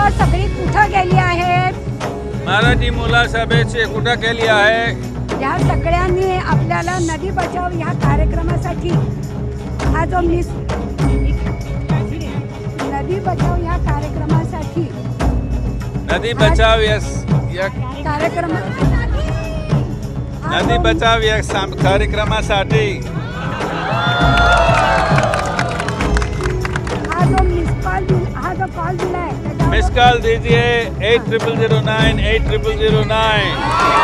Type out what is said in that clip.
मुलं सगळी कुठं गेली आहेत मराठी मुलं सभेचे कुठं केली आहे या सगळ्यांनी आपल्याला नदी बचाव ह्या कार्यक्रमासाठी हा जो मिस नदी बचाव ह्या कार्यक्रमासाठी नदी बचाव या या कार्यक्रम हा नदी जो- बचाव या साम- कार्यक्रमासाठी. हा जो मिस कॉल दिल- हा जो कॉल दिलाय. मिस कॉल दीजिए eight triple zero nine eight triple zero nine.